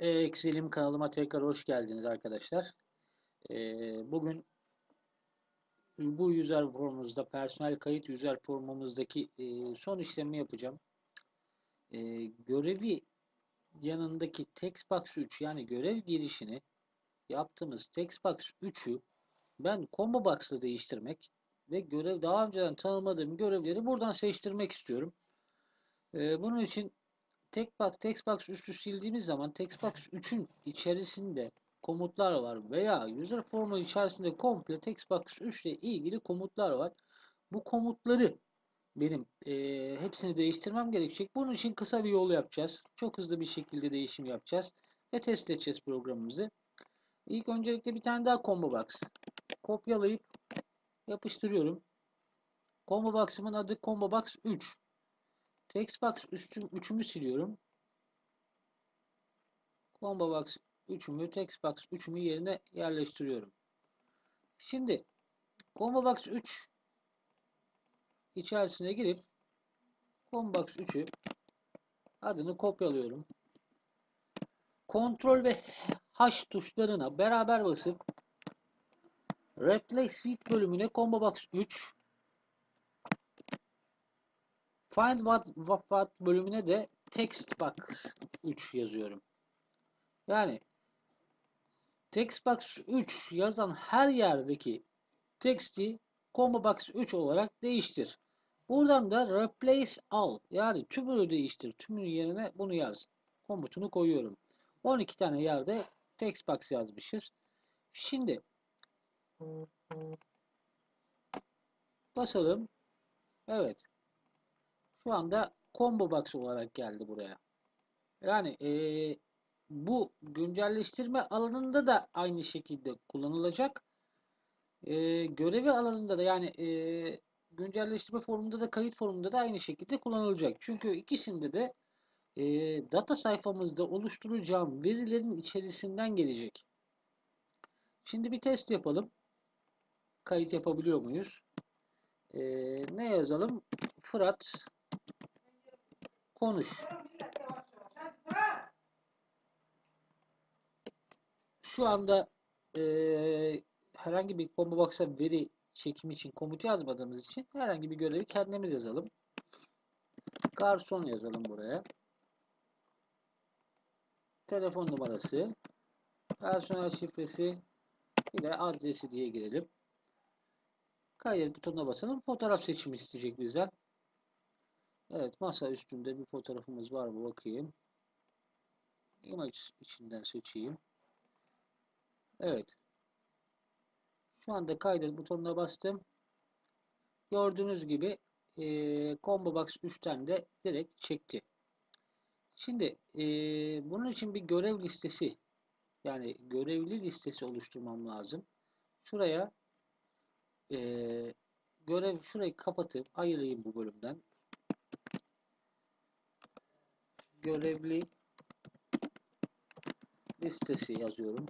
Excel'im kanalıma tekrar hoş geldiniz arkadaşlar. Ee, bugün bu user formumuzda personel kayıt user formumuzdaki e, son işlemi yapacağım. E, görevi yanındaki textbox 3 yani görev girişini yaptığımız textbox 3'ü ben combo box'la değiştirmek ve görev daha önceden tanımadığım görevleri buradan seçtirmek istiyorum. E, bunun için Textbox, Textbox üstü sildiğimiz zaman Textbox 3'ün içerisinde komutlar var veya user formu içerisinde komple Textbox 3 ile ilgili komutlar var. Bu komutları benim e, hepsini değiştirmem gerekecek. Bunun için kısa bir yol yapacağız. Çok hızlı bir şekilde değişim yapacağız ve test edeceğiz programımızı. İlk öncelikle bir tane daha combo box kopyalayıp yapıştırıyorum. Combo box'ımın adı combo box 3. Textbox üstüm 3'ümü siliyorum. Combo box 3'ümü Textbox 3'ümü yerine yerleştiriyorum. Şimdi Combo box 3 içerisine girip Combo box 3'ü adını kopyalıyorum. Ctrl ve H tuşlarına beraber basıp Replace with bölümüne Combo box 3 Find what, what, what bölümüne de textbox 3 yazıyorum. Yani textbox 3 yazan her yerdeki text'i combo box 3 olarak değiştir. Buradan da replace all yani tümünü değiştir. Tümünün yerine bunu yaz. Komutunu koyuyorum. 12 tane yerde textbox yazmışız. Şimdi basalım. Evet. Şu anda combo box olarak geldi buraya. Yani e, bu güncelleştirme alanında da aynı şekilde kullanılacak. E, görevi alanında da yani e, güncelleştirme formunda da kayıt formunda da aynı şekilde kullanılacak. Çünkü ikisinde de e, data sayfamızda oluşturacağım verilerin içerisinden gelecek. Şimdi bir test yapalım. Kayıt yapabiliyor muyuz? E, ne yazalım? Fırat konuş. Şu anda e, herhangi bir combo box'a veri çekimi için komut yazmadığımız için herhangi bir görevi kendimiz yazalım. Garson yazalım buraya. Telefon numarası, personel şifresi, bir adresi diye girelim. Kaydet butonuna basalım. Fotoğraf seçimi isteyecek bizden. Evet masa üstünde bir fotoğrafımız var mı bakayım. Image içinden seçeyim. Evet. Şu anda kaydet butonuna bastım. Gördüğünüz gibi e, Combo Box 3'ten de direkt çekti. Şimdi e, bunun için bir görev listesi yani görevli listesi oluşturmam lazım. Şuraya e, görev şurayı kapatıp ayırayım bu bölümden. Görevli listesi yazıyorum.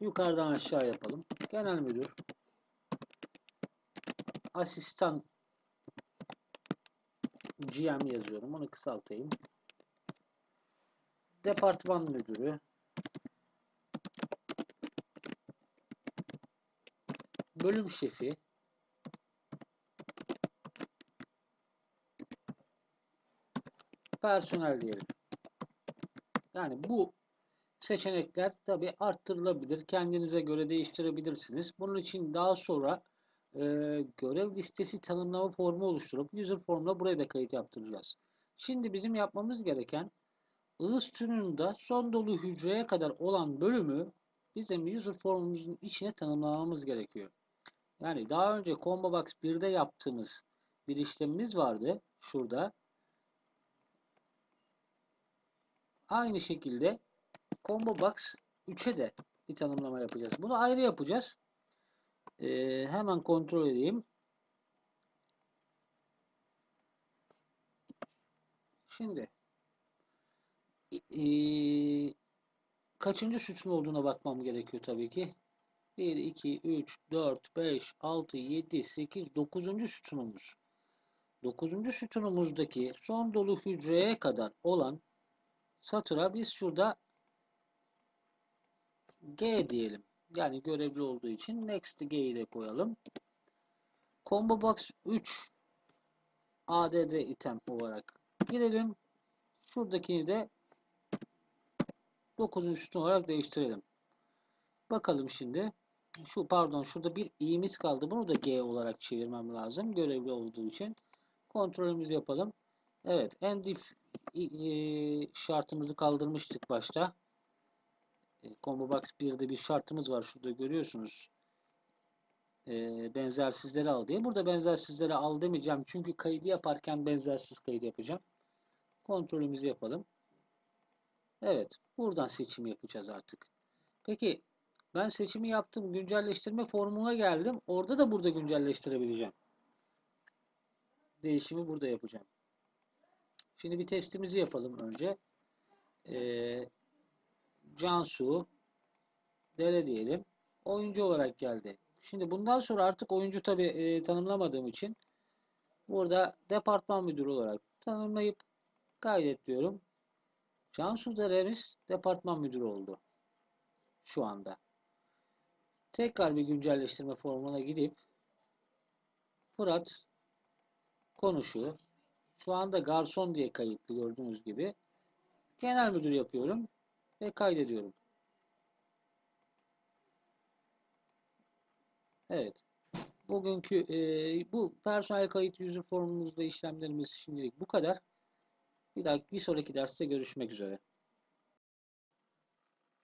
Yukarıdan aşağı yapalım. Genel müdür asistan GM yazıyorum. Onu kısaltayım. Departman müdürü bölüm şefi personel diyelim. Yani bu seçenekler tabi arttırılabilir. Kendinize göre değiştirebilirsiniz. Bunun için daha sonra e, görev listesi tanımlama formu oluşturup user formuna buraya da kayıt yaptıracağız. Şimdi bizim yapmamız gereken ığız tününde son dolu hücreye kadar olan bölümü bizim user formumuzun içine tanımlamamız gerekiyor. Yani daha önce Combo Box 1'de yaptığımız bir işlemimiz vardı. Şurada. Aynı şekilde Combo Box 3'e de bir tanımlama yapacağız. Bunu ayrı yapacağız. Ee, hemen kontrol edeyim. Şimdi e, kaçıncı sütun olduğuna bakmam gerekiyor tabii ki. 1, 2, 3, 4, 5, 6, 7, 8, 9. sütunumuz. 9. sütunumuzdaki son dolu hücreye kadar olan satıra biz şurada G diyelim. Yani görevli olduğu için next G'yi de koyalım. Combo box 3 add item olarak girelim. Şuradakini de 9. sütun olarak değiştirelim. Bakalım şimdi. Şu pardon şurada bir i'miz kaldı. Bunu da G olarak çevirmem lazım. Görevli olduğu için. Kontrolümüzü yapalım. Evet. End if şartımızı kaldırmıştık başta. Combo Box 1'de bir şartımız var. Şurada görüyorsunuz. E, benzersizleri al diye. Burada benzersizleri al demeyeceğim. Çünkü kaydı yaparken benzersiz kaydı yapacağım. Kontrolümüzü yapalım. Evet. Buradan seçim yapacağız artık. Peki ben seçimi yaptım. Güncelleştirme formuna geldim. Orada da burada güncelleştirebileceğim. Değişimi burada yapacağım. Şimdi bir testimizi yapalım önce. Ee, Cansu Dere diyelim. Oyuncu olarak geldi. Şimdi bundan sonra artık oyuncu tabi e, tanımlamadığım için burada departman müdürü olarak tanımlayıp kaydet diyorum. Cansu Dere'miz departman müdürü oldu. Şu anda. Tekrar bir güncelleştirme formuna gidip Fırat konuşuyor. Şu anda garson diye kayıtlı gördüğünüz gibi. Genel müdür yapıyorum ve kaydediyorum. Evet. Bugünkü e, bu personel kayıt yüzü formumuzda işlemlerimiz şimdilik bu kadar. Bir dahaki bir sonraki derste görüşmek üzere.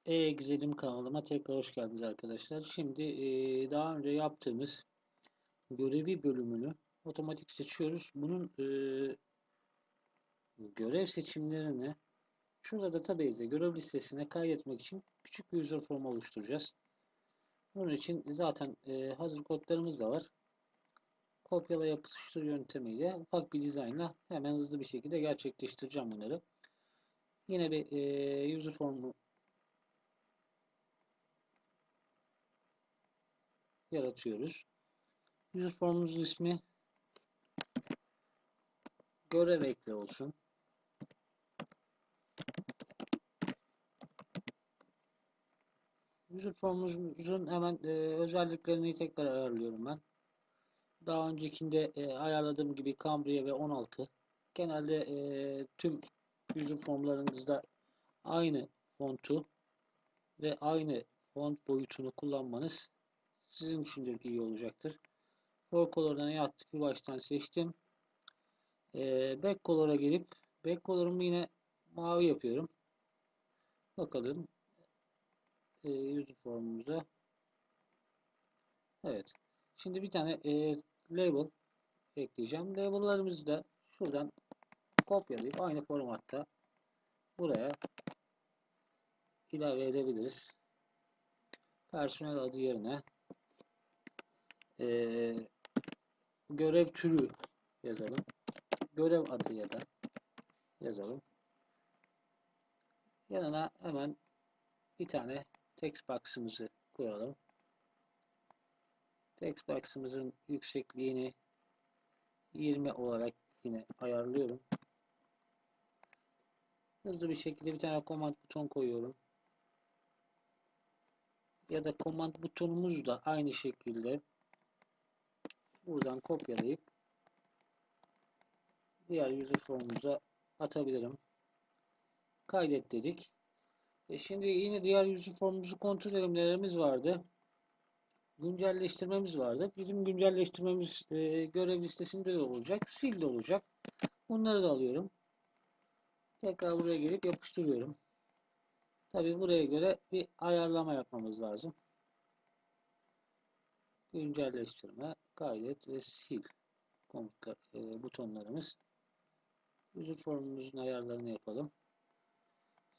E güzelim kanalıma tekrar hoş geldiniz arkadaşlar. Şimdi e, daha önce yaptığımız görevi bölümünü otomatik seçiyoruz. Bunun e, görev seçimlerini şurada database'de görev listesine kaydetmek için küçük bir user form oluşturacağız. Bunun için zaten e, hazır kodlarımız da var. Kopyala yapıştır yöntemiyle ufak bir dizaynla hemen hızlı bir şekilde gerçekleştireceğim bunları. Yine bir e, user formu yaratıyoruz. User formumuzun ismi görev ekle olsun. User formumuzun hemen e, özelliklerini tekrar ayarlıyorum ben. Daha öncekinde e, ayarladığım gibi Cambria ve 16. Genelde e, tüm user formlarınızda aynı fontu ve aynı font boyutunu kullanmanız sizin için de iyi olacaktır. For color'dan yaptık bir baştan seçtim. E, back color'a gelip back color'ımı yine mavi yapıyorum. Bakalım e, user formumuza. Evet. Şimdi bir tane e, label ekleyeceğim. Label'larımızı da şuradan kopyalayıp aynı formatta buraya ilave edebiliriz. Personel adı yerine e, görev türü yazalım. Görev adı ya da yazalım. Yanına hemen bir tane text box'ımızı koyalım. Text box'ımızın yüksekliğini 20 olarak yine ayarlıyorum. Hızlı bir şekilde bir tane command buton koyuyorum. Ya da command butonumuz da aynı şekilde buradan kopyalayıp diğer user formumuza atabilirim. Kaydet dedik. E şimdi yine diğer user formumuzu kontrol edelimlerimiz vardı. Güncelleştirmemiz vardı. Bizim güncelleştirmemiz e, görev listesinde de olacak. Sil de olacak. Bunları da alıyorum. Tekrar buraya gelip yapıştırıyorum. Tabi buraya göre bir ayarlama yapmamız lazım. Güncelleştirme, kaydet ve sil komutlar, e, butonlarımız. User formumuzun ayarlarını yapalım.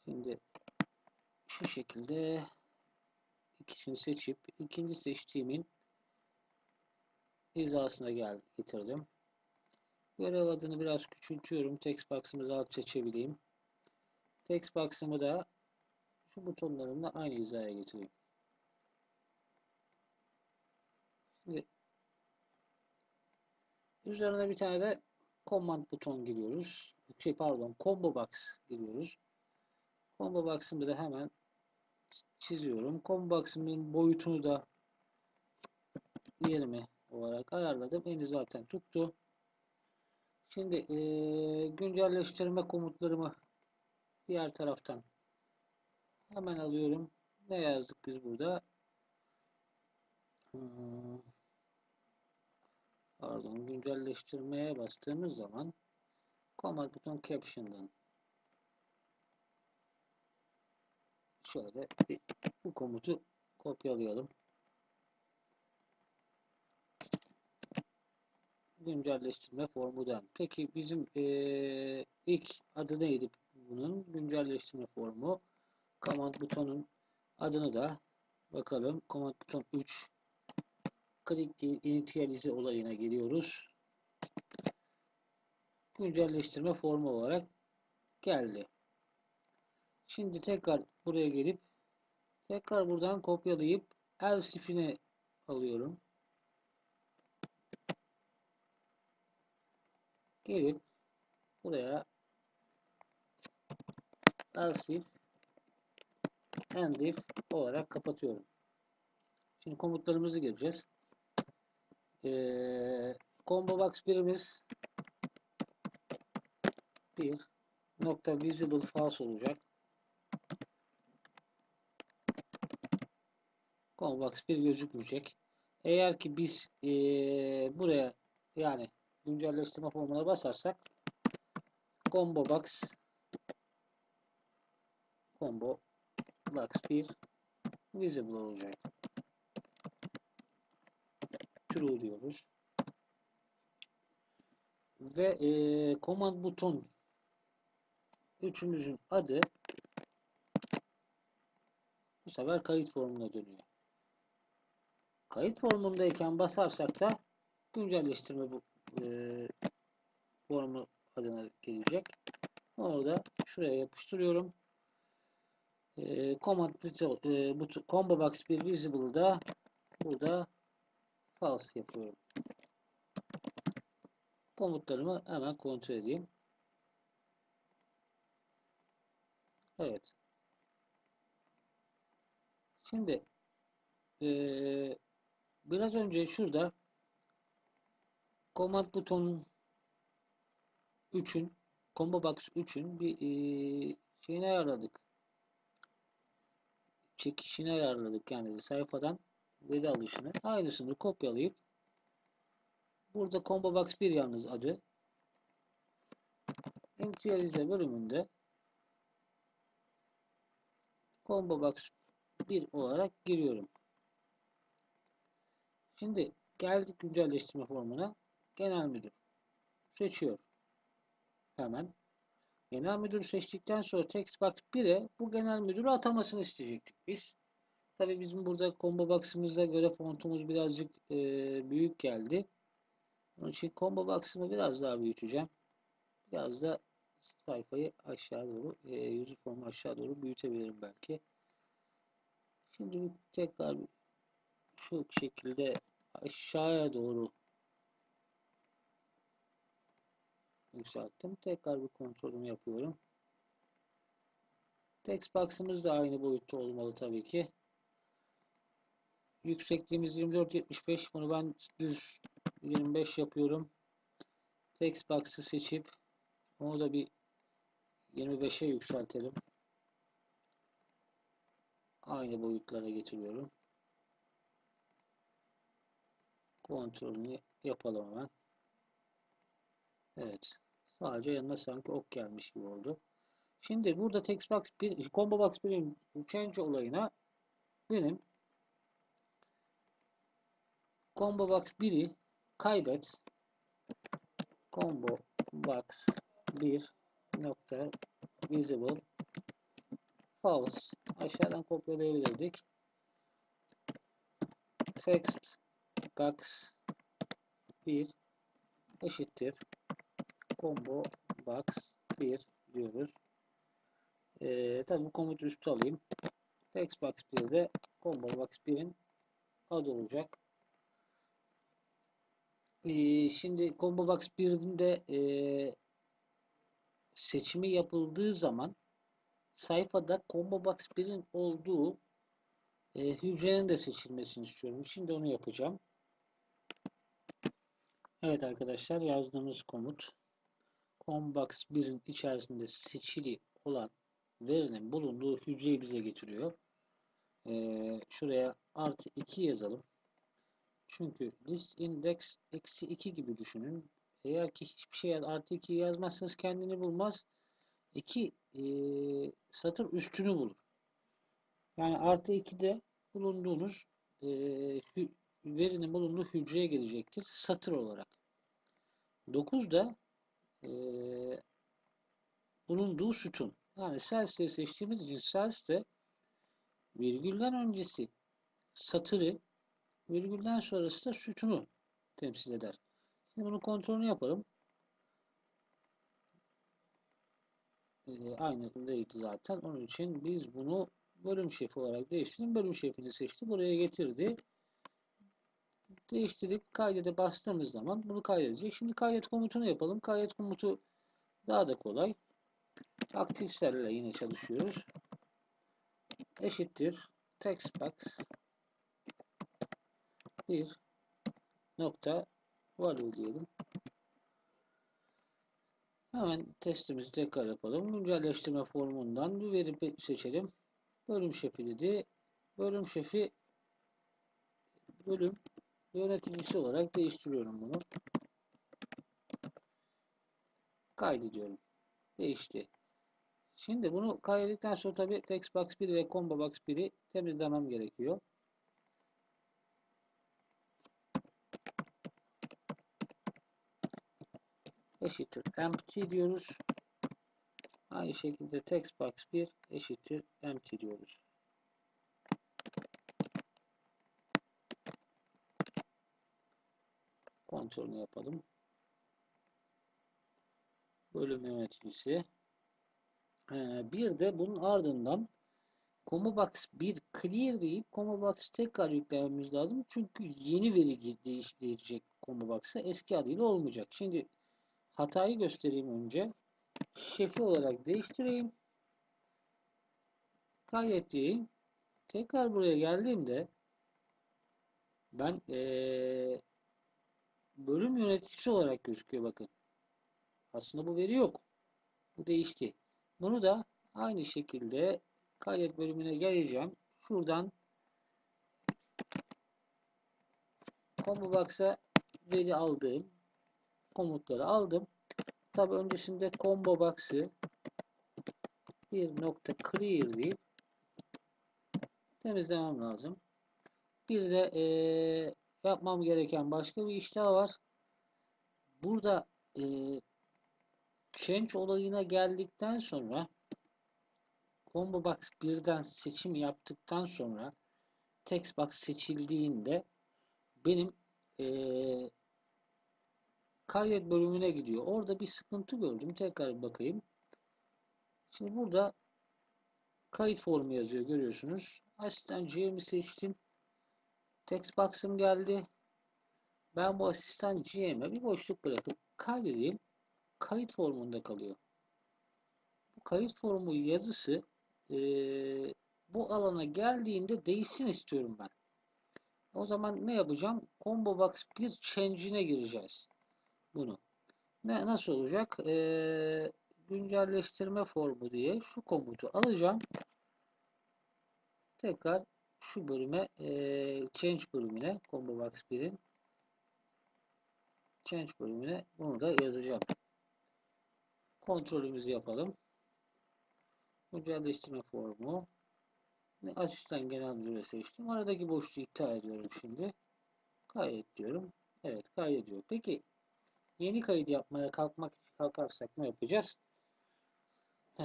Şimdi şu şekilde ikisini seçip ikinci seçtiğimin hizasına gel getirdim. Görev adını biraz küçültüyorum. Text box'ımı rahat seçebileyim. Text box'ımı da şu butonlarımla aynı hizaya getireyim. Şimdi üzerine bir tane de command buton giriyoruz. Şey pardon combo box giriyoruz. Combo box'ımı da hemen çiziyorum. Combo box'ımın boyutunu da 20 olarak ayarladım. Eni zaten tuttu. Şimdi e, güncelleştirme komutlarımı diğer taraftan hemen alıyorum. Ne yazdık biz burada? Hmm, pardon güncelleştirmeye bastığımız zaman command buton caption'dan şöyle bu komutu kopyalayalım. güncelleştirme formudan. Peki bizim e, ilk adı neydi bunun? Güncelleştirme formu. Command butonun adını da bakalım. Command buton 3 click initialize olayına giriyoruz. Güncelleştirme formu olarak geldi. Şimdi tekrar buraya gelip tekrar buradan kopyalayıp else if'ine alıyorum. gelip buraya else end if olarak kapatıyorum. Şimdi komutlarımızı gireceğiz. Ee, combo box birimiz bir nokta visible false olacak. Box bir gözükmeyecek. Eğer ki biz ee, buraya yani güncelleştirme formuna basarsak combo box combo box 1 visible olacak. True diyoruz. Ve e, command buton üçümüzün adı bu sefer kayıt formuna dönüyor. Kayıt formundayken basarsak da güncelleştirme bu e, formu adına gelecek. Onu da şuraya yapıştırıyorum. E, command e, combo box bir visible'da burada false yapıyorum. Komutlarımı hemen kontrol edeyim. Evet. Şimdi e, biraz önce şurada Command butonun 3'ün Combo Box 3'ün bir e, şeyini ayarladık. Çekişini ayarladık yani sayfadan veri alışını. Aynısını kopyalayıp burada Combo Box 1 yalnız adı Interiorize bölümünde Combo Box 1 olarak giriyorum. Şimdi geldik güncelleştirme formuna. Genel müdür seçiyor. Hemen. Genel müdür seçtikten sonra text box 1'e bu genel müdürü atamasını isteyecektik biz. Tabi bizim burada combo box'ımıza göre fontumuz birazcık e, büyük geldi. Onun için combo box'ımı biraz daha büyüteceğim. Biraz da sayfayı aşağı doğru, e, yüzü formu aşağı doğru büyütebilirim belki. Şimdi tekrar şu şekilde aşağıya doğru yükselttim. Tekrar bir kontrolümü yapıyorum. Text box'ımız da aynı boyutta olmalı tabii ki. Yüksekliğimiz 24-75. Bunu ben düz 25 yapıyorum. Text box'ı seçip onu da bir 25'e yükseltelim. Aynı boyutlara getiriyorum. Kontrolünü yapalım hemen. Evet. Sadece yanına sanki ok gelmiş gibi oldu. Şimdi burada text box bir combo box birim change olayına benim combo box 1'i kaybet combo box 1 nokta visible false aşağıdan kopyalayabilirdik. Text box 1 eşittir combo box 1 diyoruz. Ee, tabi bu komutu üstü alayım. Text box 1'de combo box 1'in adı olacak. Ee, şimdi Combo Box 1'de e, seçimi yapıldığı zaman sayfada Combo Box 1'in olduğu e, hücrenin de seçilmesini istiyorum. Şimdi onu yapacağım. Evet arkadaşlar yazdığımız komut Combox 1'in içerisinde seçili olan verinin bulunduğu hücreyi bize getiriyor. Ee, şuraya artı 2 yazalım. Çünkü list index eksi 2 gibi düşünün. Eğer ki hiçbir şey artı 2 yazmazsanız kendini bulmaz. 2 e, satır üstünü bulur. Yani artı 2'de bulunduğunuz e, verinin bulunduğu hücreye gelecektir satır olarak. 9 da e, bulunduğu sütun. Yani cells'leri seçtiğimiz için cells'te virgülden öncesi satırı virgülden sonrası da sütunu temsil eder. Şimdi bunu kontrolünü yapalım. E, aynı değildi zaten. Onun için biz bunu bölüm şefi olarak değiştirdim. Bölüm şefini seçti. Buraya getirdi. Değiştirip kaydede bastığımız zaman bunu kaydedecek. Şimdi kaydet komutunu yapalım. Kaydet komutu daha da kolay. Aktif cell yine çalışıyoruz. Eşittir textbox bir nokta value diyelim. Hemen testimizi tekrar yapalım. Güncelleştirme formundan bir veri seçelim. Bölüm şefi dedi. Bölüm şefi bölüm yöneticisi olarak değiştiriyorum bunu. Kaydediyorum. Değişti. Şimdi bunu kaydettikten sonra tabi Textbox 1 ve Combobox 1'i temizlemem gerekiyor. eşittir empty diyoruz. Aynı şekilde textbox 1 eşittir empty diyoruz. Kontrolünü yapalım. Bölüm yöneticisi. Ee, bir de bunun ardından ComoBox 1 clear deyip ComoBox tekrar yüklememiz lazım. Çünkü yeni veri değiştirecek ComoBox'a eski adıyla olmayacak. Şimdi hatayı göstereyim önce. Şefi olarak değiştireyim. Kaydedeyim. Tekrar buraya geldiğimde ben ee, bölüm yöneticisi olarak gözüküyor bakın. Aslında bu veri yok. Bu değişti. Bunu da aynı şekilde kaydet bölümüne geleceğim. Şuradan combo box'a veri aldığım komutları aldım. Tabi öncesinde combo box'ı bir nokta clear deyip temizlemem lazım. Bir de e, yapmam gereken başka bir iş daha var. Burada e, change olayına geldikten sonra combo box birden seçim yaptıktan sonra text box seçildiğinde benim e, kaydet bölümüne gidiyor. Orada bir sıkıntı gördüm. Tekrar bakayım. Şimdi burada kayıt formu yazıyor. Görüyorsunuz. Asistan GM'i seçtim. Text box'ım geldi. Ben bu asistan GM'e bir boşluk bırakıp kaydedeyim. Kayıt formunda kalıyor. Bu kayıt formu yazısı e, bu alana geldiğinde değişsin istiyorum ben. O zaman ne yapacağım? Combo Box bir change'ine gireceğiz bunu. Ne nasıl olacak? Ee, güncelleştirme formu diye şu komutu alacağım. Tekrar şu bölüme e, change bölümüne combo box 1'in change bölümüne bunu da yazacağım. Kontrolümüzü yapalım. Güncelleştirme formu. Asistan genel müdürü seçtim. Aradaki boşluğu iptal ediyorum şimdi. Kaydet diyorum. Evet kaydediyor. Peki Yeni kayıt yapmaya kalkmak kalkarsak ne yapacağız? Ee,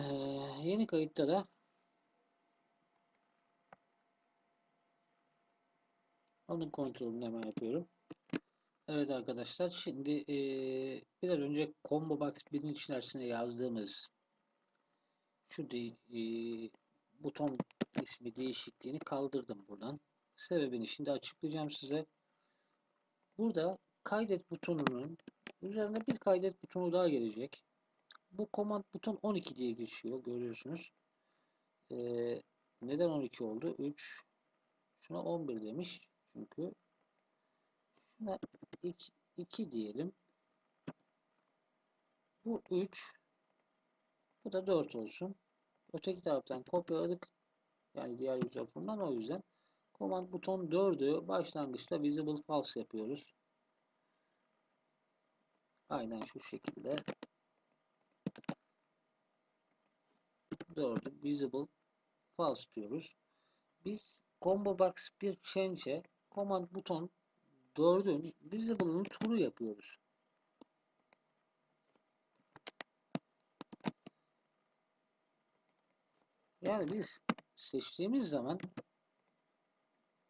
yeni kayıtta da onun kontrolünü hemen yapıyorum. Evet arkadaşlar şimdi e, biraz önce Combo Box 1'in içerisine yazdığımız şu de, e, buton ismi değişikliğini kaldırdım buradan. Sebebini şimdi açıklayacağım size. Burada kaydet butonunun üzerine bir kaydet butonu daha gelecek. Bu command buton 12 diye geçiyor. Görüyorsunuz. Ee, neden 12 oldu? 3 şuna 11 demiş. Çünkü şuna 2, 2 diyelim. Bu 3 bu da 4 olsun. Öteki taraftan kopyaladık. Yani diğer user form'dan o yüzden command buton 4'ü başlangıçta visible false yapıyoruz. Aynen şu şekilde 4'ü visible false diyoruz. Biz combo box bir change'e command buton 4'ün visible'ını true yapıyoruz. Yani biz seçtiğimiz zaman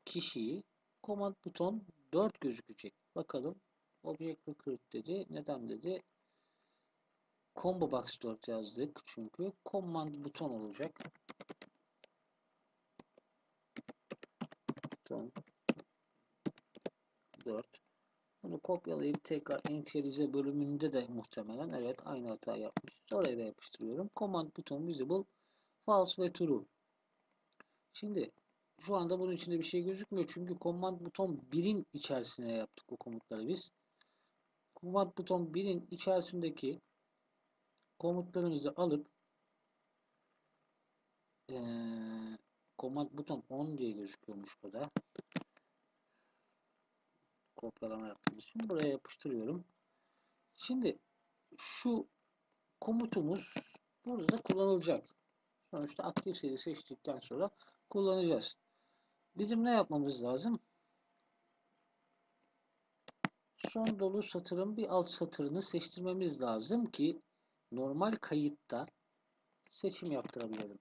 kişiyi command buton 4 gözükecek. Bakalım. Object recruit dedi. Neden dedi? Combo box 4 yazdık. Çünkü command buton olacak. 4. Bunu kopyalayıp tekrar initialize bölümünde de muhtemelen evet aynı hata yapmış. Oraya da yapıştırıyorum. Command buton visible false ve true. Şimdi şu anda bunun içinde bir şey gözükmüyor. Çünkü command buton 1'in içerisine yaptık o komutları biz. Command buton 1'in içerisindeki komutlarımızı alıp ee, command buton 10 diye gözüküyormuş burada. Kopyalama yaptığımız için buraya yapıştırıyorum. Şimdi şu komutumuz burada kullanılacak. Sonuçta aktif seri seçtikten sonra kullanacağız. Bizim ne yapmamız lazım? Son dolu satırın bir alt satırını seçtirmemiz lazım ki normal kayıtta seçim yaptırabilelim.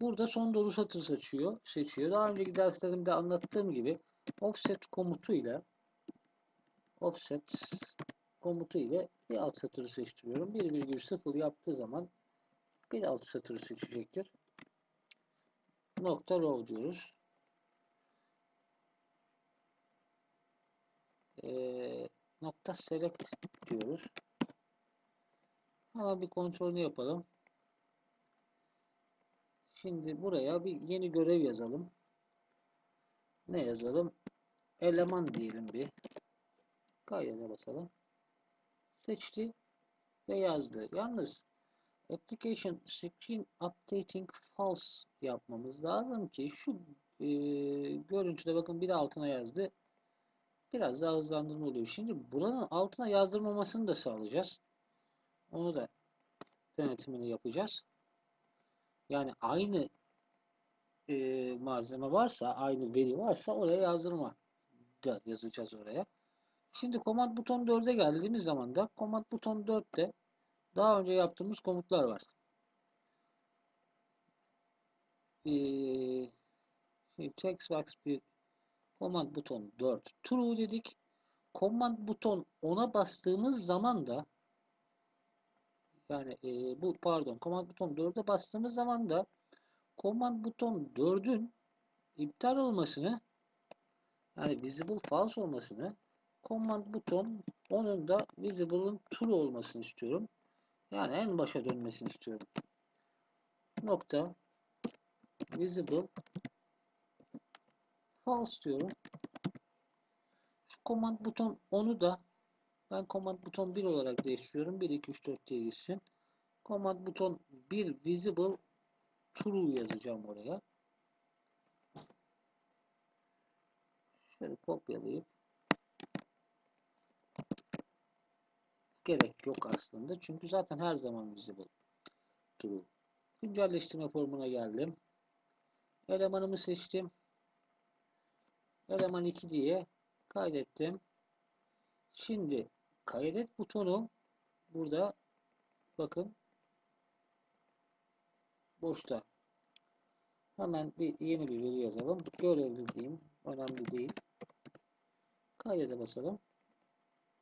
Burada son dolu satır seçiyor. seçiyor. Daha önceki derslerimde anlattığım gibi offset komutu ile offset komutu ile bir alt satırı seçtiriyorum. 1,0 yaptığı zaman bir alt satırı seçecektir. Nokta row diyoruz. Ee, nokta select diyoruz. Hemen bir kontrolünü yapalım. Şimdi buraya bir yeni görev yazalım. Ne yazalım? Eleman diyelim bir. Kaydına basalım. Seçti ve yazdı. Yalnız application screen updating false yapmamız lazım ki şu e, görüntüde bakın bir de altına yazdı. Biraz daha hızlandırma oluyor. Şimdi buranın altına yazdırmamasını da sağlayacağız. Onu da denetimini yapacağız. Yani aynı e, malzeme varsa, aynı veri varsa oraya yazdırma da yazacağız oraya. Şimdi command buton 4'e geldiğimiz zaman da command buton 4'te daha önce yaptığımız komutlar var. Ee, şimdi bir command buton 4 true dedik. Command buton 10'a bastığımız zaman da yani e, bu pardon command buton 4'e bastığımız zaman da command buton 4'ün iptal olmasını yani visible false olmasını command buton onun da visible'ın true olmasını istiyorum. Yani en başa dönmesini istiyorum. Nokta visible false diyorum. Şu command buton onu da ben command buton 1 olarak değiştiriyorum. 1 2 3 4 diye gitsin. Command buton 1 visible true yazacağım oraya. Şöyle kopyalayıp gerek yok aslında. Çünkü zaten her zaman visible true. Güncelleştirme formuna geldim. Elemanımı seçtim. Eleman 2 diye kaydettim. Şimdi kaydet butonu burada bakın boşta. Hemen bir yeni bir veri yazalım. Görevli diyeyim. Önemli değil. Kaydede basalım.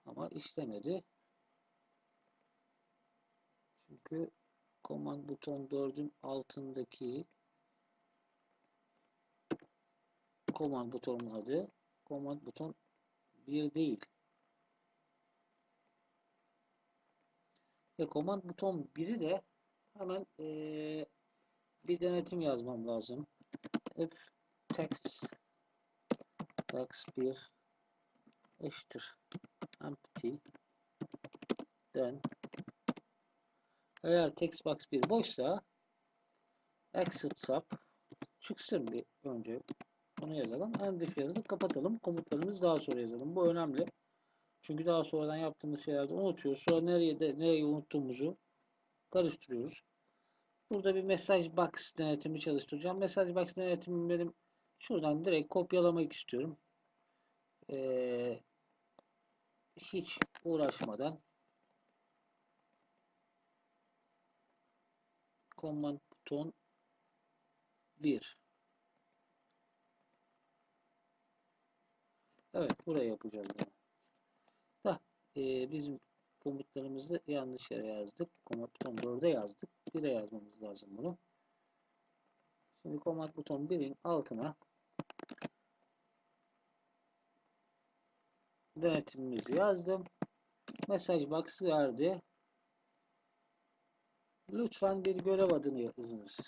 Ama işlemedi. Çünkü command buton 4'ün altındaki command butonun adı command buton 1 değil. Ve command buton 1'i de hemen eee, bir denetim yazmam lazım. If text box 1 eşittir empty then eğer text box 1 boşsa exit sub çıksın bir önce onu yazalım. End if yazıp kapatalım. Komutlarımızı daha sonra yazalım. Bu önemli. Çünkü daha sonradan yaptığımız şeylerde unutuyoruz. Sonra nereye de nereyi unuttuğumuzu karıştırıyoruz. Burada bir mesaj box denetimi çalıştıracağım. Mesaj box denetimi benim şuradan direkt kopyalamak istiyorum. Ee, hiç uğraşmadan command buton 1 Evet buraya yapacağız. Da e, bizim komutlarımızı yanlış yere yazdık. Command buton 4'e yazdık. 1'e yazmamız lazım bunu. Şimdi command buton 1'in altına denetimimizi yazdım. Mesaj box verdi. Lütfen bir görev adını yazınız.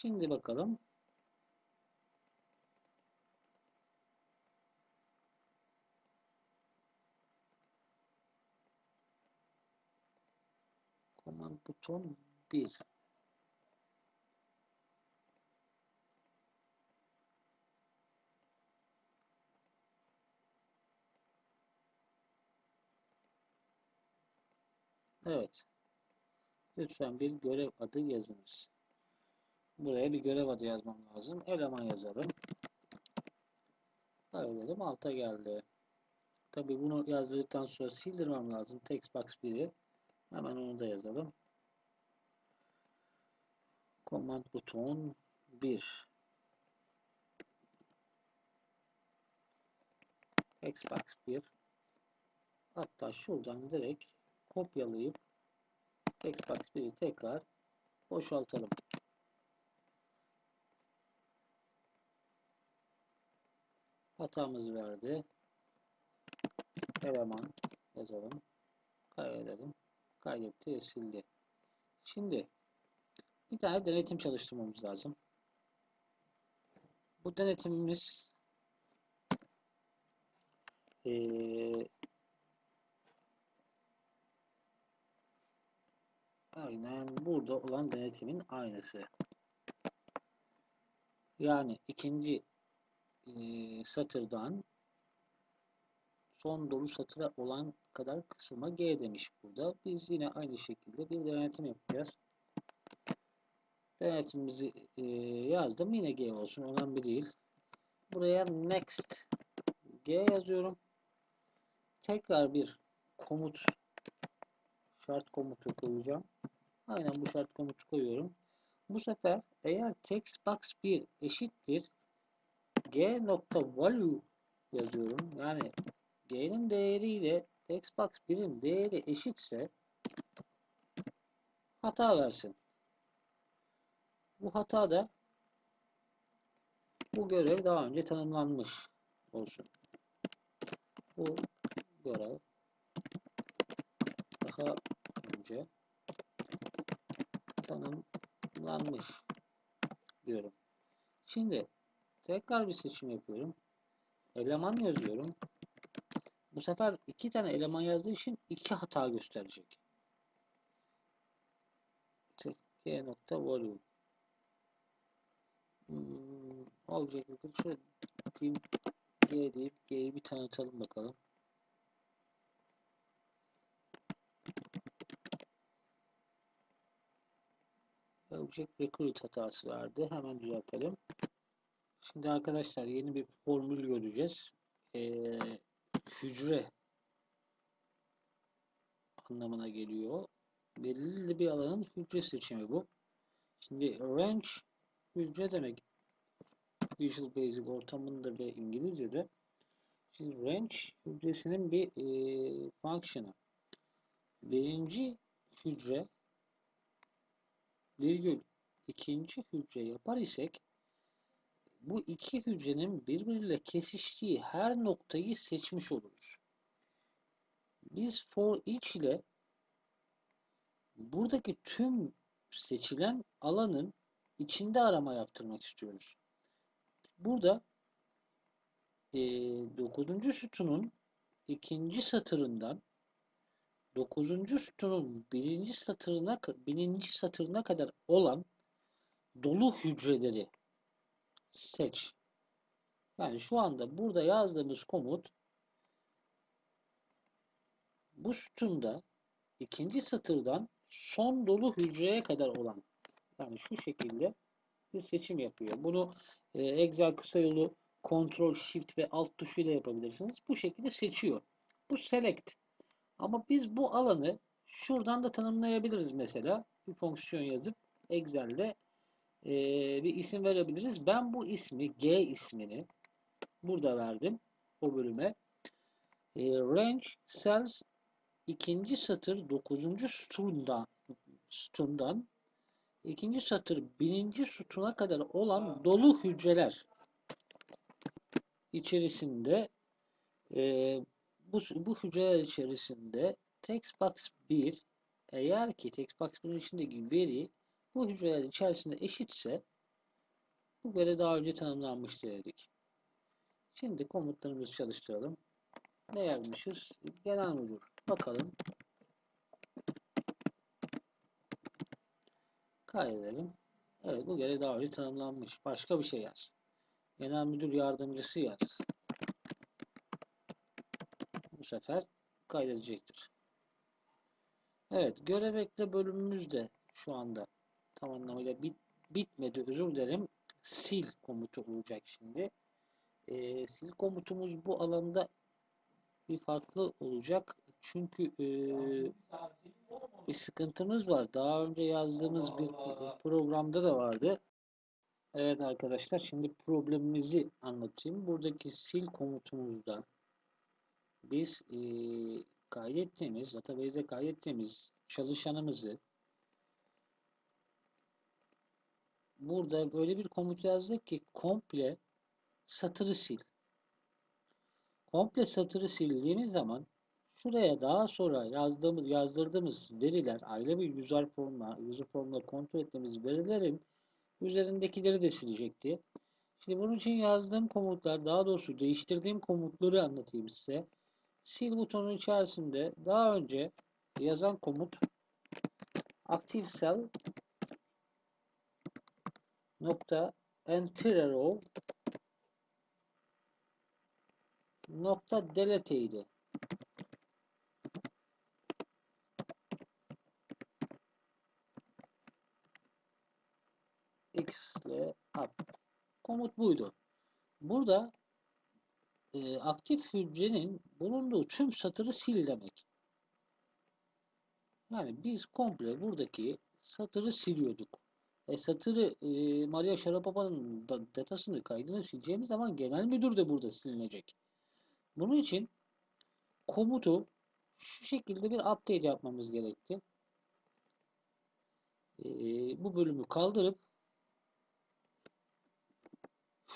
Şimdi bakalım. Command buton 1. Evet. Lütfen bir görev adı yazınız. Buraya bir görev adı yazmam lazım. Eleman yazalım. Kaydederim. Alta geldi. Tabi bunu yazdıktan sonra sildirmem lazım. Textbox 1'i. Hemen onu da yazalım. Command buton 1. Xbox 1. Hatta şuradan direkt kopyalayıp Xbox 1'i tekrar boşaltalım. Hatamız verdi. Eleman yazalım. Kaydedelim. Kaydetti sildi. Şimdi bir tane denetim çalıştırmamız lazım. Bu denetimimiz ee, aynen burada olan denetimin aynısı. Yani ikinci e, satırdan son dolu satıra olan kadar kısılma G demiş burada. Biz yine aynı şekilde bir denetim yapacağız. Denetimimizi e, yazdım. Yine G olsun. Önemli değil. Buraya next G yazıyorum. Tekrar bir komut şart komutu koyacağım. Aynen bu şart komutu koyuyorum. Bu sefer eğer text box 1 eşittir g nokta value yazıyorum. Yani g'nin değeriyle textbox 1'in değeri eşitse hata versin. Bu hata da bu görev daha önce tanımlanmış olsun. Bu görev daha önce tanımlanmış diyorum. Şimdi tekrar bir seçim yapıyorum. Eleman yazıyorum. Bu sefer iki tane eleman yazdığı için iki hata gösterecek. G nokta volume. Hmm, olacak bakın şöyle G deyip G'yi bir tanıtalım bakalım. Object Recruit hatası verdi. Hemen düzeltelim. Şimdi arkadaşlar yeni bir formül göreceğiz. Ee, hücre anlamına geliyor. Belirli bir alanın hücre seçimi bu. Şimdi range hücre demek. Visual Basic ortamında ve İngilizce'de. Şimdi range hücresinin bir e, function'ı. Birinci hücre virgül ikinci hücre yapar isek bu iki hücrenin birbiriyle kesiştiği her noktayı seçmiş oluruz. Biz for each ile buradaki tüm seçilen alanın içinde arama yaptırmak istiyoruz. Burada e, 9. sütunun ikinci satırından 9. sütunun birinci satırına birinci satırına kadar olan dolu hücreleri seç. Yani şu anda burada yazdığımız komut bu sütunda ikinci satırdan son dolu hücreye kadar olan yani şu şekilde bir seçim yapıyor. Bunu e, Excel kısa yolu Ctrl Shift ve Alt tuşuyla yapabilirsiniz. Bu şekilde seçiyor. Bu select. Ama biz bu alanı şuradan da tanımlayabiliriz mesela. Bir fonksiyon yazıp Excel'de e, bir isim verebiliriz. Ben bu ismi G ismini burada verdim. O bölüme. E, range cells ikinci satır 9. sütundan sütundan ikinci satır birinci sütuna kadar olan dolu hücreler içerisinde e, bu, bu hücreler içerisinde textbox 1 eğer ki textbox 1'in içindeki veri bu hücreler içerisinde eşitse bu göre daha önce tanımlanmıştır dedik. Şimdi komutlarımızı çalıştıralım. Ne yazmışız? Genel müdür. Bakalım. Kaydedelim. Evet bu göre daha önce tanımlanmış. Başka bir şey yaz. Genel müdür yardımcısı yaz. Bu sefer kaydedecektir. Evet görev ekle bölümümüz de şu anda tam anlamıyla bit, bitmedi. Özür dilerim. Sil komutu olacak şimdi. Ee, sil komutumuz bu alanda bir farklı olacak. Çünkü e, bir sıkıntımız var. Daha önce yazdığımız bir programda da vardı. Evet arkadaşlar şimdi problemimizi anlatayım. Buradaki sil komutumuzda biz e, kaydettiğimiz, database'de kaydettiğimiz çalışanımızı burada böyle bir komut yazdık ki komple satırı sil. Komple satırı sildiğimiz zaman şuraya daha sonra yazdığımız, yazdırdığımız veriler, ayrı bir user formla, user formla kontrol ettiğimiz verilerin üzerindekileri de silecekti. Şimdi bunun için yazdığım komutlar, daha doğrusu değiştirdiğim komutları anlatayım size. Sil butonun içerisinde daha önce yazan komut active cell nokta enter row nokta delete idi. x ile up. Komut buydu. Burada e, aktif hücrenin bulunduğu tüm satırı sil demek. Yani biz komple buradaki satırı siliyorduk. E, satırı e, Maria Sharapopa'nın da, datasını kaydını sileceğimiz zaman genel müdür de burada silinecek. Bunun için komutu şu şekilde bir update yapmamız gerekti. E, bu bölümü kaldırıp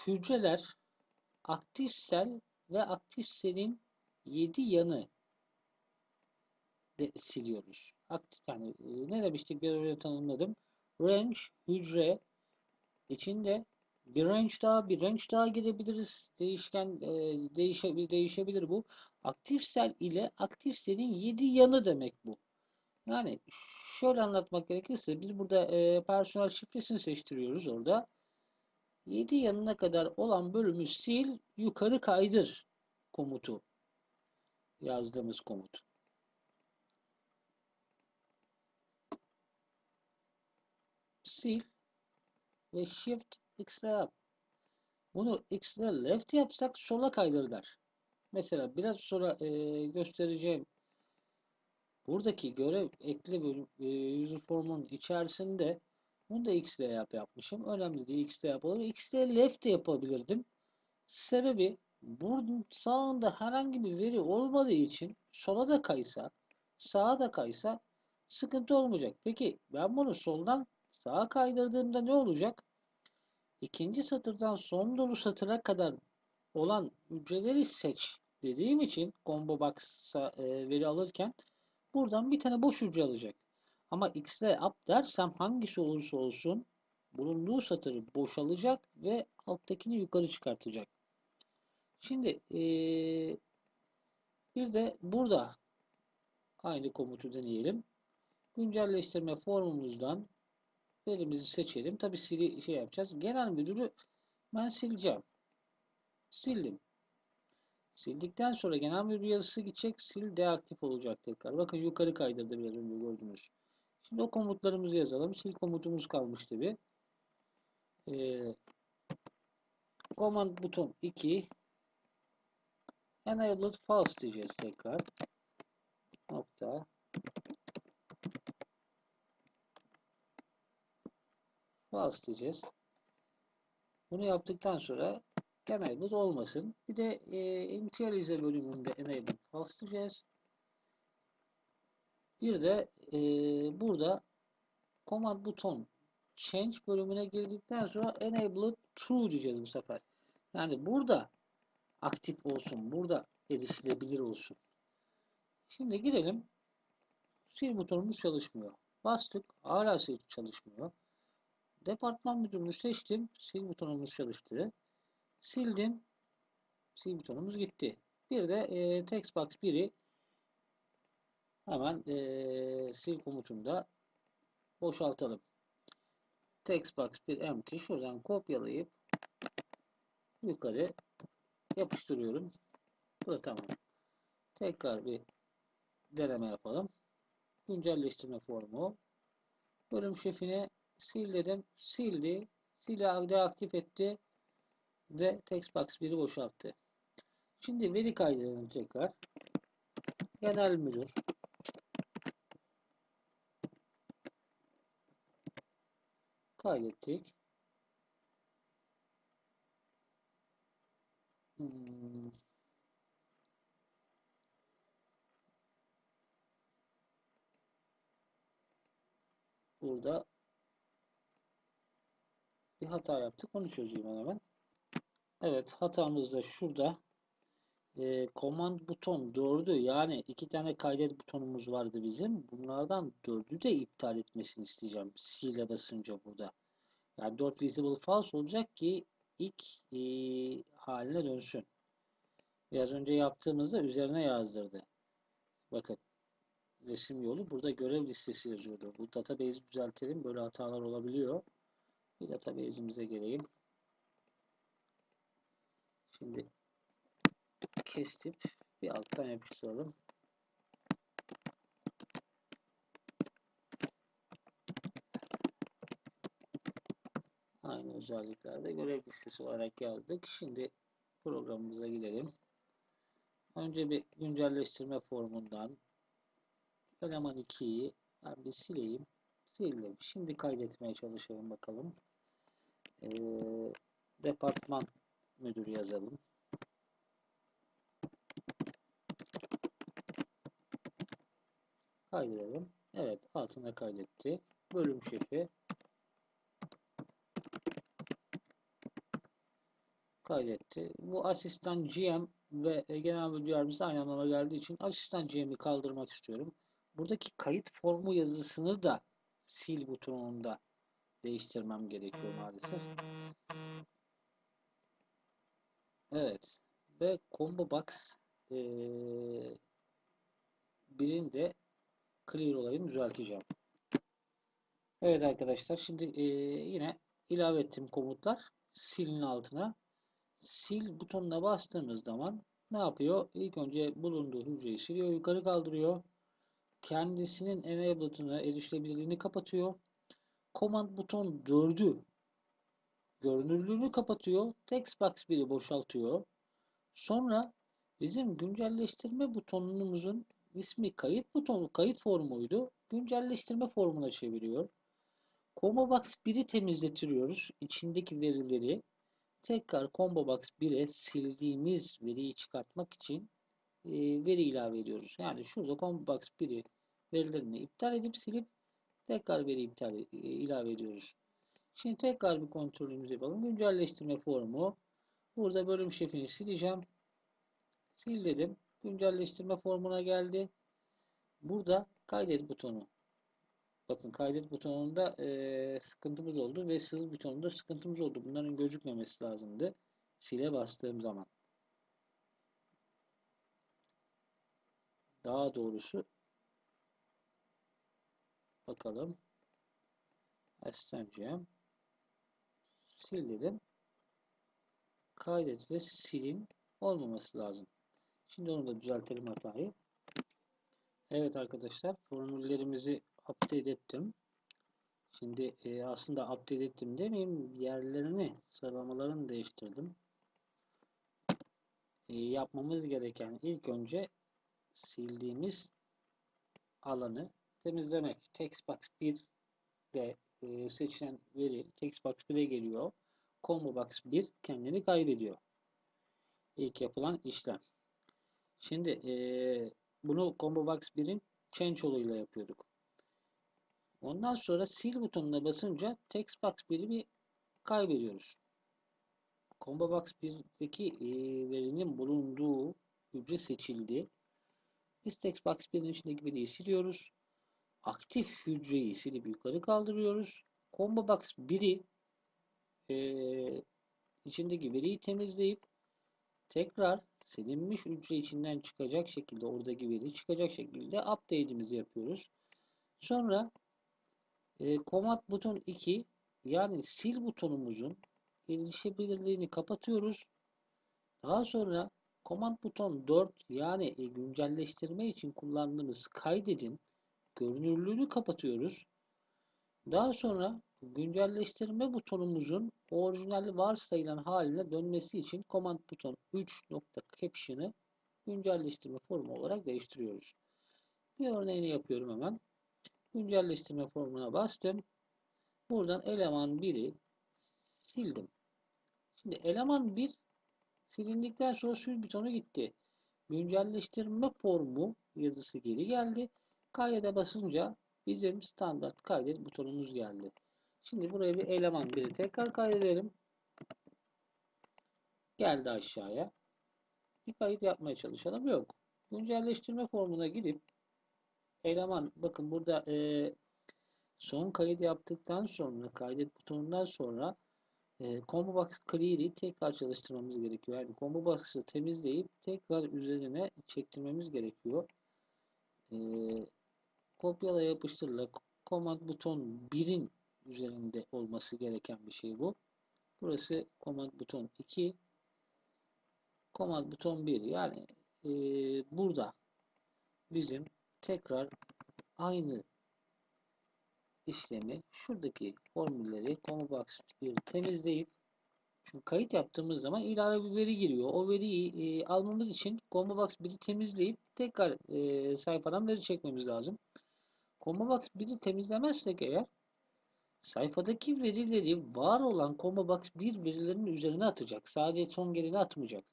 hücreler aktif sel ve aktif selin 7 yanı de siliyoruz. Aktif yani e, ne demiştik bir öyle tanımladım. Range hücre içinde bir range daha bir range daha girebiliriz. Değişken e, değişe, değişebilir bu. Aktif sel ile aktif selin 7 yanı demek bu. Yani şöyle anlatmak gerekirse biz burada e, personel şifresini seçtiriyoruz orada. 7 yanına kadar olan bölümü sil, yukarı kaydır komutu. Yazdığımız komut. Sil ve Shift X'le yap. Bunu X'le left yapsak sola kaydırlar. Mesela biraz sonra e, göstereceğim buradaki görev ekle bölüm e, user formun içerisinde bunu da X ile yap yapmışım. Önemli değil. X ile yapılır. X ile left de yapabilirdim. Sebebi bunun sağında herhangi bir veri olmadığı için sola da kaysa sağa da kaysa sıkıntı olmayacak. Peki ben bunu soldan sağa kaydırdığımda ne olacak? İkinci satırdan son dolu satıra kadar olan hücreleri seç dediğim için combo box'a e, veri alırken buradan bir tane boş hücre alacak. Ama x'le up dersem hangisi olursa olsun bulunduğu satırı boşalacak ve alttakini yukarı çıkartacak. Şimdi e, bir de burada aynı komutu deneyelim. Güncelleştirme formumuzdan verimizi seçelim. Tabi sili şey yapacağız. Genel müdürü ben sileceğim. Sildim. Sildikten sonra genel müdür yazısı gidecek. Sil deaktif olacak tekrar. Bakın yukarı kaydırdı biraz önce gördünüz. Şimdi o komutlarımızı yazalım. Sil komutumuz kalmıştı bir. Ee, command buton 2 enabled false diyeceğiz tekrar. Nokta. False diyeceğiz. Bunu yaptıktan sonra enabled olmasın. Bir de e, initialize bölümünde enabled false diyeceğiz. Bir de e, burada command buton change bölümüne girdikten sonra enabled true diyeceğiz bu sefer. Yani burada aktif olsun. Burada erişilebilir olsun. Şimdi girelim. Sil butonumuz çalışmıyor. Bastık. Hala sil çalışmıyor. Departman müdürünü seçtim. Sil butonumuz çalıştı. Sildim. Sil butonumuz gitti. Bir de e, text box 1'i hemen e, sil komutunda boşaltalım. Text box 1 empty. Şuradan kopyalayıp yukarı yapıştırıyorum. Bu da tamam. Tekrar bir deneme yapalım. Güncelleştirme formu. Bölüm şefine sil dedim. Sildi. Silahı deaktif etti. Ve textbox 1'i boşalttı. Şimdi veri kaydedelim tekrar. Genel müdür. Kaydettik. Hmm. Burada bir hata yaptık. Onu çözeyim hemen. Evet hatamız da şurada. E, command buton 4'ü yani iki tane kaydet butonumuz vardı bizim. Bunlardan 4'ü de iptal etmesini isteyeceğim. C ile basınca burada. Yani 4 visible false olacak ki ilk e, haline dönsün. Biraz önce yaptığımızda üzerine yazdırdı. Bakın resim yolu burada görev listesi yazıyordu. Bu database düzeltelim. Böyle hatalar olabiliyor. Bir database'imize geleyim. Şimdi kesip bir alttan yapıştıralım. Aynı özelliklerde görev listesi olarak yazdık. Şimdi programımıza gidelim. Önce bir güncelleştirme formundan eleman 2'yi ben bir sileyim. Sildim. Şimdi kaydetmeye çalışalım bakalım. Ee, departman müdür yazalım. Kaydedelim. Evet altına kaydetti. Bölüm şefi kaydetti. Bu asistan GM ve genel müdür yardımcısı aynı anlama geldiği için asistan GM'i kaldırmak istiyorum. Buradaki kayıt formu yazısını da sil butonunda değiştirmem gerekiyor maalesef. Evet. Ve combo box ee, birinde clear olayını düzelteceğim. Evet arkadaşlar şimdi ee, yine ilave ettiğim komutlar silin altına sil butonuna bastığınız zaman ne yapıyor? İlk önce bulunduğu hücreyi siliyor, yukarı kaldırıyor. Kendisinin enabled'ını, erişilebilirliğini kapatıyor. Command buton 4'ü görünürlüğünü kapatıyor. Text box 1'i boşaltıyor. Sonra bizim güncelleştirme butonumuzun ismi kayıt butonu, kayıt formuydu. Güncelleştirme formuna çeviriyor. Combo box 1'i temizletiyoruz. İçindeki verileri tekrar combo box 1'e sildiğimiz veriyi çıkartmak için e, veri ilave ediyoruz. Yani şurada combo box 1'i verilerini iptal edip silip Tekrar veri iptal e, ilave ediyoruz. Şimdi tekrar bir kontrolümüzü yapalım. Güncelleştirme formu. Burada bölüm şefini sileceğim. Sil dedim. Güncelleştirme formuna geldi. Burada kaydet butonu. Bakın kaydet butonunda e, sıkıntımız oldu ve sığ butonunda sıkıntımız oldu. Bunların gözükmemesi lazımdı. Sile bastığım zaman. Daha doğrusu bakalım. Aslanacağım. Sil dedim. Kaydet ve silin olmaması lazım. Şimdi onu da düzeltelim hatayı. Evet arkadaşlar formüllerimizi update ettim. Şimdi e, aslında update ettim demeyeyim yerlerini sıralamalarını değiştirdim. E, yapmamız gereken ilk önce sildiğimiz alanı temizlemek. Textbox 1 de e, seçilen veri Textbox 1'e geliyor. Combobox 1 kendini kaybediyor. İlk yapılan işlem. Şimdi e, bunu Combobox 1'in change yoluyla yapıyorduk. Ondan sonra sil butonuna basınca Textbox 1'i bir kaybediyoruz. Combobox 1'deki e, verinin bulunduğu hücre seçildi. Biz Textbox 1'in içindeki veriyi siliyoruz. Aktif hücreyi silip yukarı kaldırıyoruz. Combobox 1'i e, içindeki veriyi temizleyip tekrar silinmiş hücre içinden çıkacak şekilde oradaki veri çıkacak şekilde update'imizi yapıyoruz. Sonra e, Command buton 2 yani sil butonumuzun erişebilirliğini kapatıyoruz. Daha sonra Command buton 4 yani e, güncelleştirme için kullandığımız kaydedin görünürlüğünü kapatıyoruz. Daha sonra güncelleştirme butonumuzun orijinal varsayılan haline dönmesi için command buton 3.caption'ı güncelleştirme formu olarak değiştiriyoruz. Bir örneğini yapıyorum hemen. Güncelleştirme formuna bastım. Buradan eleman 1'i sildim. Şimdi eleman 1 silindikten sonra sil butonu gitti. Güncelleştirme formu yazısı geri geldi. Kaydede basınca bizim standart kaydet butonumuz geldi. Şimdi buraya bir eleman biri tekrar kaydedelim. Geldi aşağıya. Bir kayıt yapmaya çalışalım. Yok. Güncelleştirme formuna gidip eleman bakın burada e, son kayıt yaptıktan sonra kaydet butonundan sonra e, combo box clear'i tekrar çalıştırmamız gerekiyor. Yani combo box'ı temizleyip tekrar üzerine çektirmemiz gerekiyor. E, kopyala yapıştırla command buton 1'in üzerinde olması gereken bir şey bu. Burası command buton 2 command buton 1 yani e, burada bizim tekrar aynı işlemi şuradaki formülleri ComboBox 1 temizleyip çünkü kayıt yaptığımız zaman ilave bir veri giriyor. O veriyi e, almamız için ComboBox 1'i temizleyip tekrar e, sayfadan veri çekmemiz lazım. ComboBox 1'i temizlemezsek eğer sayfadaki verileri var olan ComboBox 1 verilerinin üzerine atacak. Sadece son geleni atmayacak.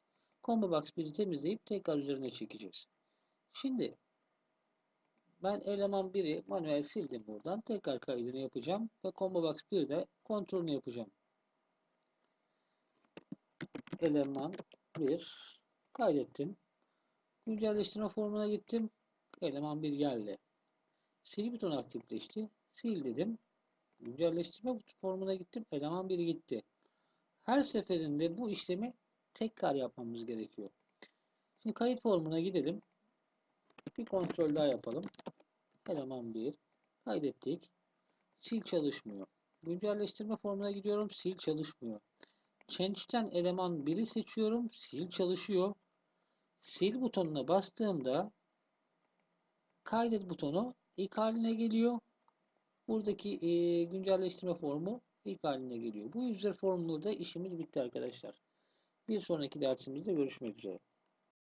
ComboBox 1'i temizleyip tekrar üzerine çekeceğiz. Şimdi ben eleman 1'i manuel sildim buradan. Tekrar kaydını yapacağım ve ComboBox 1'de kontrolünü yapacağım. Eleman 1 kaydettim. Güncelleştirme formuna gittim. Eleman 1 geldi. Sil butonu aktifleşti. Sil dedim. Güncelleştirme formuna gittim. Eleman 1 gitti. Her seferinde bu işlemi tekrar yapmamız gerekiyor. Şimdi kayıt formuna gidelim. Bir kontrol daha yapalım. Eleman 1. Kaydettik. Sil çalışmıyor. Güncelleştirme formuna gidiyorum. Sil çalışmıyor. Change'ten eleman 1'i seçiyorum. Sil çalışıyor. Sil butonuna bastığımda kaydet butonu ilk haline geliyor. Buradaki e, güncelleştirme formu ilk haline geliyor. Bu user formunda işimiz bitti arkadaşlar. Bir sonraki dersimizde görüşmek üzere.